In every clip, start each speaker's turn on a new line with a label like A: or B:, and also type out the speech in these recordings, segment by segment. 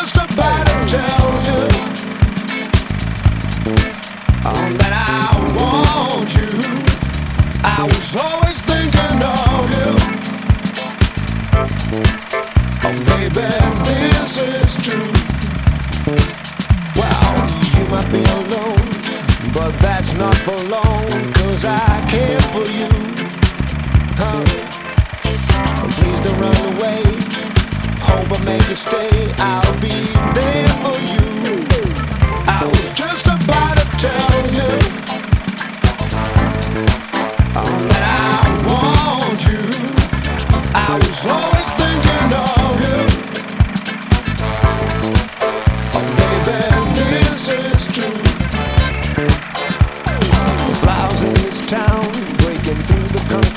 A: just about to tell you that I want you. I was always thinking of you. Oh, baby, this is true. Well, you might be alone, but that's not for I care for you. Please don't run away. Hope I make you stay out.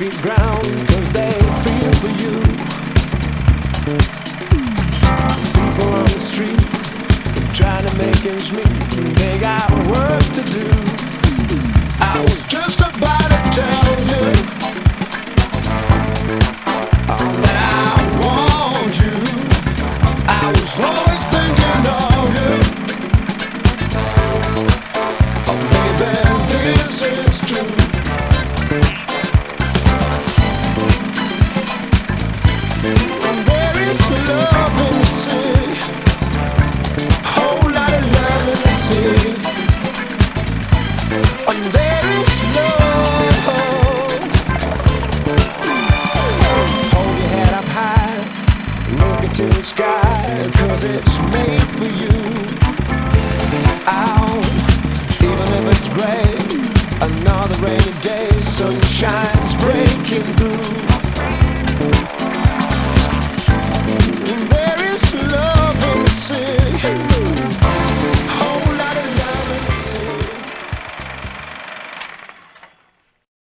A: The ground, cause they feel for you. People on the street trying to make ends meet. They got work to do. I was just about into the sky. Cause it's made for you.